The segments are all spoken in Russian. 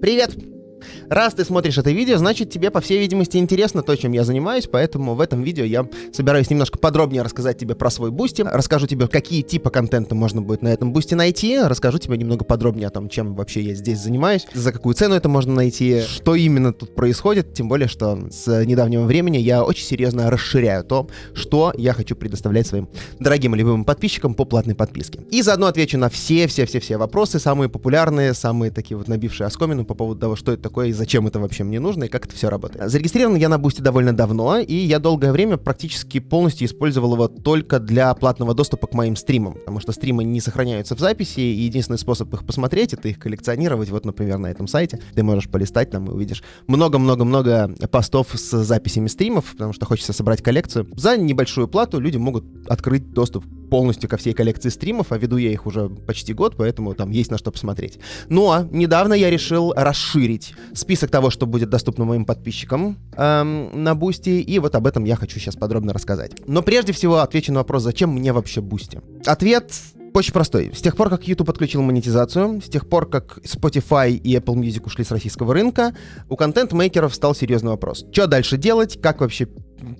Привет! Раз ты смотришь это видео, значит тебе, по всей видимости, интересно то, чем я занимаюсь, поэтому в этом видео я собираюсь немножко подробнее рассказать тебе про свой Boosty, расскажу тебе, какие типы контента можно будет на этом Boosty найти, расскажу тебе немного подробнее о том, чем вообще я здесь занимаюсь, за какую цену это можно найти, что именно тут происходит, тем более, что с недавнего времени я очень серьезно расширяю то, что я хочу предоставлять своим дорогим и любимым подписчикам по платной подписке. И заодно отвечу на все-все-все-все вопросы, самые популярные, самые такие вот набившие оскомину по поводу того, что это такое и зачем это вообще мне нужно и как это все работает. Зарегистрирован я на Boosty довольно давно, и я долгое время практически полностью использовал его только для платного доступа к моим стримам, потому что стримы не сохраняются в записи, и единственный способ их посмотреть — это их коллекционировать. Вот, например, на этом сайте ты можешь полистать там и увидишь много-много-много постов с записями стримов, потому что хочется собрать коллекцию. За небольшую плату люди могут открыть доступ полностью ко всей коллекции стримов, а веду я их уже почти год, поэтому там есть на что посмотреть. Ну а недавно я решил расширить список того, что будет доступно моим подписчикам эм, на Boosty, и вот об этом я хочу сейчас подробно рассказать. Но прежде всего отвечу на вопрос, зачем мне вообще Boosty? Ответ очень простой. С тех пор, как YouTube подключил монетизацию, с тех пор, как Spotify и Apple Music ушли с российского рынка, у контент-мейкеров стал серьезный вопрос. Что дальше делать? Как вообще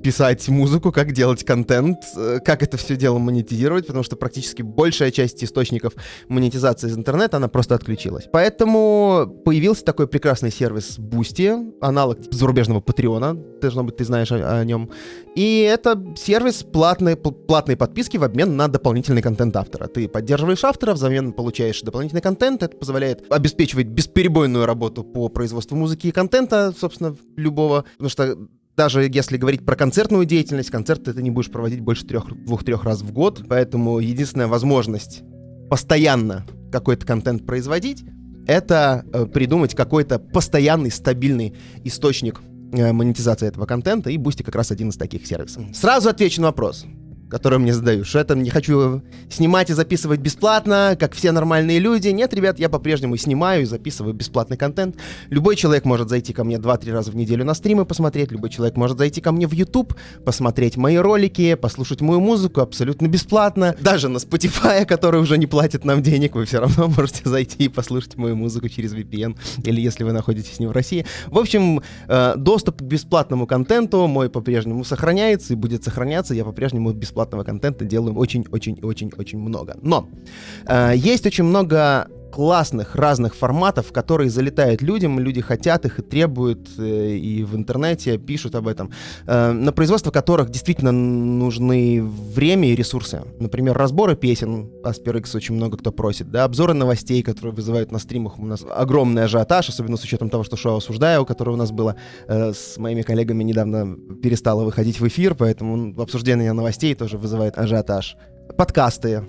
писать музыку, как делать контент, э, как это все дело монетизировать, потому что практически большая часть источников монетизации из интернета, она просто отключилась. Поэтому появился такой прекрасный сервис Boosty, аналог зарубежного Патреона, должно быть, ты знаешь о, о нем. И это сервис платной, платной подписки в обмен на дополнительный контент автора. Ты поддерживаешь автора, взамен получаешь дополнительный контент, это позволяет обеспечивать бесперебойную работу по производству музыки и контента, собственно, любого, потому что даже если говорить про концертную деятельность, концерты ты не будешь проводить больше двух-трех раз в год, поэтому единственная возможность постоянно какой-то контент производить, это э, придумать какой-то постоянный, стабильный источник э, монетизации этого контента, и Boosty как раз один из таких сервисов. Сразу отвечу на вопрос которую мне задаю, что это не хочу снимать и записывать бесплатно, как все нормальные люди. Нет, ребят, я по-прежнему снимаю и записываю бесплатный контент. Любой человек может зайти ко мне 2-3 раза в неделю на стримы посмотреть, любой человек может зайти ко мне в YouTube, посмотреть мои ролики, послушать мою музыку абсолютно бесплатно. Даже на Spotify, который уже не платит нам денег, вы все равно можете зайти и послушать мою музыку через VPN, или если вы находитесь не в России. В общем, э, доступ к бесплатному контенту мой по-прежнему сохраняется и будет сохраняться. Я по-прежнему бесплатно бесплатного контента делаем очень-очень-очень-очень много. Но э, есть очень много классных разных форматов, которые залетают людям, люди хотят их и требуют, э, и в интернете пишут об этом, э, на производство которых действительно нужны время и ресурсы. Например, разборы песен, Asper очень много кто просит, да, обзоры новостей, которые вызывают на стримах у нас огромный ажиотаж, особенно с учетом того, что шоу «Осуждаю», которое у нас было э, с моими коллегами недавно перестало выходить в эфир, поэтому обсуждение новостей тоже вызывает ажиотаж. Подкасты,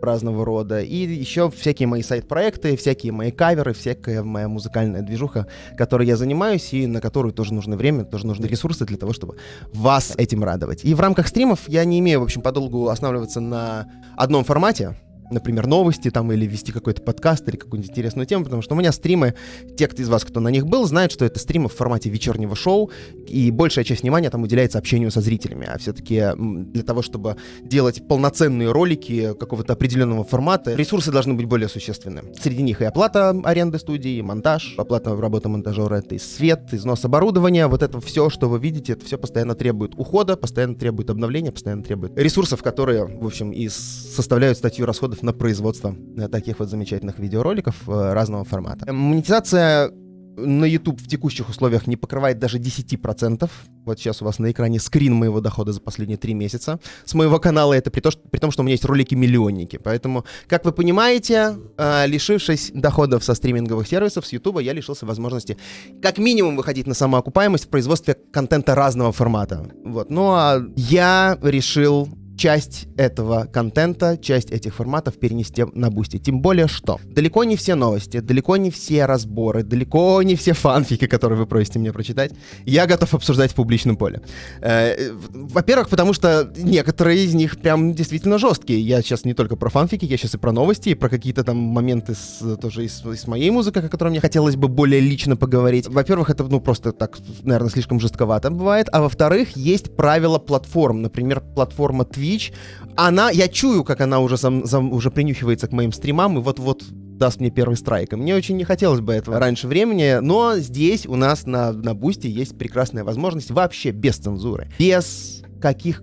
разного рода. И еще всякие мои сайт-проекты, всякие мои каверы, всякая моя музыкальная движуха, которой я занимаюсь и на которую тоже нужно время, тоже нужны ресурсы для того, чтобы вас этим радовать. И в рамках стримов я не имею, в общем, подолгу останавливаться на одном формате например, новости там или вести какой-то подкаст или какую-нибудь интересную тему, потому что у меня стримы, те кто из вас, кто на них был, знают, что это стримы в формате вечернего шоу, и большая часть внимания там уделяется общению со зрителями, а все-таки для того, чтобы делать полноценные ролики какого-то определенного формата, ресурсы должны быть более существенны. Среди них и оплата аренды студии, и монтаж, оплата работы монтажера, это и свет, износ оборудования, вот это все, что вы видите, это все постоянно требует ухода, постоянно требует обновления, постоянно требует ресурсов, которые, в общем, и составляют статью расходов на производство э, таких вот замечательных видеороликов э, разного формата. Монетизация на YouTube в текущих условиях не покрывает даже 10%. Вот сейчас у вас на экране скрин моего дохода за последние три месяца. С моего канала это при, то, что, при том, что у меня есть ролики-миллионники. Поэтому, как вы понимаете, э, лишившись доходов со стриминговых сервисов, с YouTube, я лишился возможности как минимум выходить на самоокупаемость в производстве контента разного формата. Вот. Ну а я решил часть этого контента, часть этих форматов перенести на Boosty. Тем более, что далеко не все новости, далеко не все разборы, далеко не все фанфики, которые вы просите меня прочитать, я готов обсуждать в публичном поле. Э, во-первых, потому что некоторые из них прям действительно жесткие. Я сейчас не только про фанфики, я сейчас и про новости, и про какие-то там моменты с, тоже из, из моей музыки, о которой мне хотелось бы более лично поговорить. Во-первых, это, ну, просто так, наверное, слишком жестковато бывает. А во-вторых, есть правила платформ. Например, платформа Twitch Twitch, она, я чую, как она уже, сам, сам, уже принюхивается к моим стримам, и вот-вот даст мне первый страйк. И мне очень не хотелось бы этого раньше времени, но здесь у нас на, на Boosty есть прекрасная возможность вообще без цензуры, без каких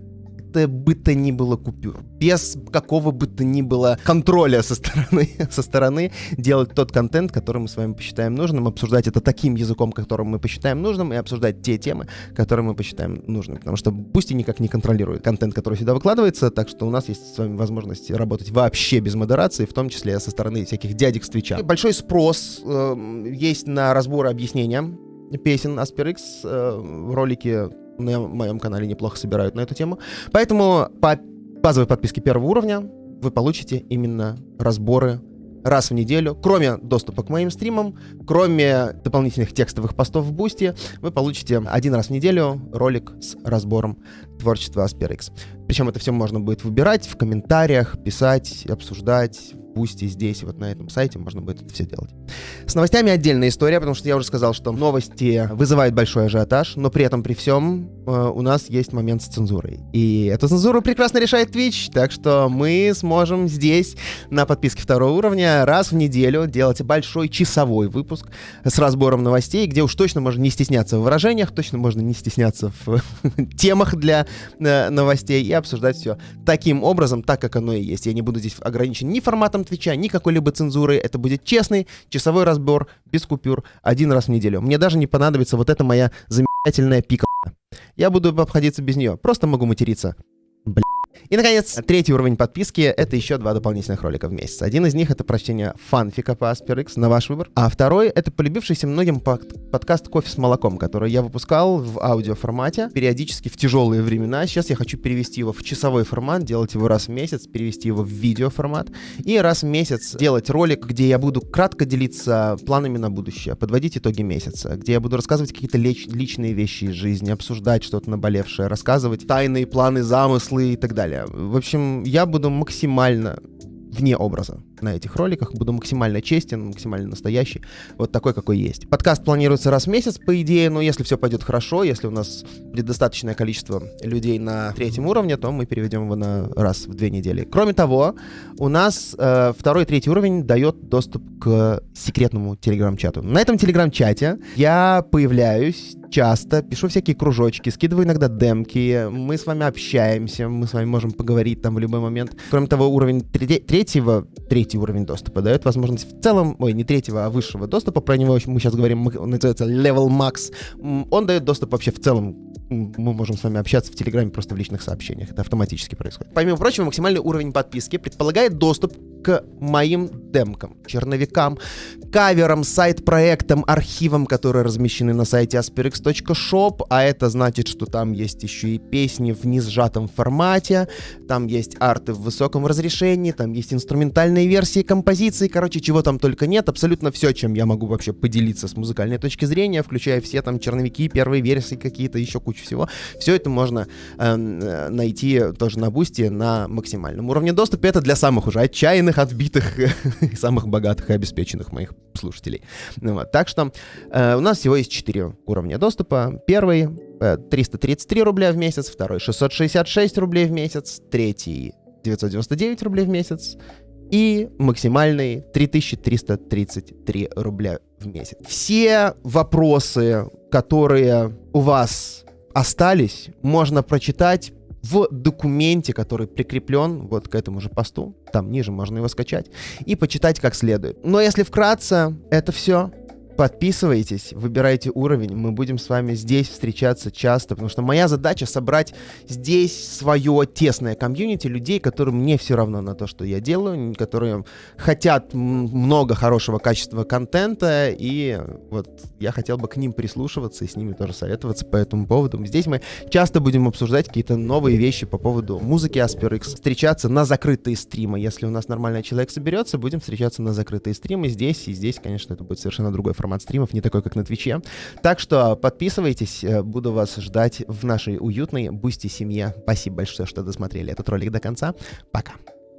бы то ни было купюр, без какого бы то ни было контроля со стороны, со стороны делать тот контент, который мы с вами посчитаем нужным, обсуждать это таким языком, которым мы посчитаем нужным, и обсуждать те темы, которые мы посчитаем нужным. Потому что Boosty никак не контролирует контент, который сюда выкладывается, так что у нас есть с вами возможность работать вообще без модерации, в том числе со стороны всяких дядек с Твича. Большой спрос э, есть на разборы объяснения песен Asper X э, в на моем канале неплохо собирают на эту тему. Поэтому по базовой подписке первого уровня вы получите именно разборы раз в неделю, кроме доступа к моим стримам, кроме дополнительных текстовых постов в Boosty, вы получите один раз в неделю ролик с разбором творчества Asper X. Причем это все можно будет выбирать в комментариях, писать, обсуждать, Boosty здесь, вот на этом сайте можно будет это все делать. С новостями отдельная история, потому что я уже сказал, что новости вызывают большой ажиотаж, но при этом, при всем, э, у нас есть момент с цензурой. И эту цензуру прекрасно решает Twitch, так что мы сможем здесь на подписке второго уровня раз в неделю делать большой часовой выпуск с разбором новостей, где уж точно можно не стесняться в выражениях, точно можно не стесняться в темах для э, новостей и обсуждать все таким образом, так как оно и есть. Я не буду здесь ограничен ни форматом Твича, ни какой-либо цензуры. Это будет честный часовой разбор, без купюр, один раз в неделю. Мне даже не понадобится вот эта моя замечательная пика. Я буду обходиться без нее. Просто могу материться. И, наконец, третий уровень подписки — это еще два дополнительных ролика в месяц. Один из них — это прочтение фанфика по AsperX на ваш выбор. А второй — это полюбившийся многим под подкаст «Кофе с молоком», который я выпускал в аудиоформате периодически в тяжелые времена. Сейчас я хочу перевести его в часовой формат, делать его раз в месяц, перевести его в видеоформат. И раз в месяц делать ролик, где я буду кратко делиться планами на будущее, подводить итоги месяца, где я буду рассказывать какие-то личные вещи из жизни, обсуждать что-то наболевшее, рассказывать тайные планы, замыслы и так далее далее. В общем, я буду максимально вне образа на этих роликах. Буду максимально честен, максимально настоящий. Вот такой, какой есть. Подкаст планируется раз в месяц, по идее, но если все пойдет хорошо, если у нас будет достаточное количество людей на третьем уровне, то мы переведем его на раз в две недели. Кроме того, у нас э, второй третий уровень дает доступ к секретному телеграм-чату. На этом телеграм-чате я появляюсь часто, пишу всякие кружочки, скидываю иногда демки, мы с вами общаемся, мы с вами можем поговорить там в любой момент. Кроме того, уровень третьего, третий уровень доступа дает возможность в целом, ой, не третьего, а высшего доступа, про него мы сейчас говорим, называется Level Max, он дает доступ вообще в целом мы можем с вами общаться в Телеграме просто в личных сообщениях. Это автоматически происходит. Помимо прочего, максимальный уровень подписки предполагает доступ к моим демкам, черновикам, каверам, сайт-проектам, архивам, которые размещены на сайте asperix.shop, а это значит, что там есть еще и песни в несжатом формате, там есть арты в высоком разрешении, там есть инструментальные версии композиции, короче, чего там только нет, абсолютно все, чем я могу вообще поделиться с музыкальной точки зрения, включая все там черновики, первые версии какие-то, еще кучу всего. Все это можно э, найти тоже на бусте на максимальном уровне доступа. Это для самых уже отчаянных, отбитых, самых богатых и обеспеченных моих слушателей. Ну, вот. Так что э, у нас всего есть 4 уровня доступа. Первый э, 333 рубля в месяц, второй 666 рублей в месяц, третий 999 рублей в месяц и максимальный 3333 рубля в месяц. Все вопросы, которые у вас остались, можно прочитать в документе, который прикреплен вот к этому же посту. Там ниже можно его скачать и почитать как следует. Но если вкратце, это все. Подписывайтесь, выбирайте уровень, мы будем с вами здесь встречаться часто, потому что моя задача собрать здесь свое тесное комьюнити людей, которым не все равно на то, что я делаю, которые хотят много хорошего качества контента, и вот я хотел бы к ним прислушиваться и с ними тоже советоваться по этому поводу. Здесь мы часто будем обсуждать какие-то новые вещи по поводу музыки AsperX, встречаться на закрытые стримы. Если у нас нормальный человек соберется, будем встречаться на закрытые стримы здесь, и здесь, конечно, это будет совершенно другой формат формат стримов, не такой, как на Твиче. Так что подписывайтесь, э, буду вас ждать в нашей уютной Boosty семье. Спасибо большое, что досмотрели этот ролик до конца. Пока.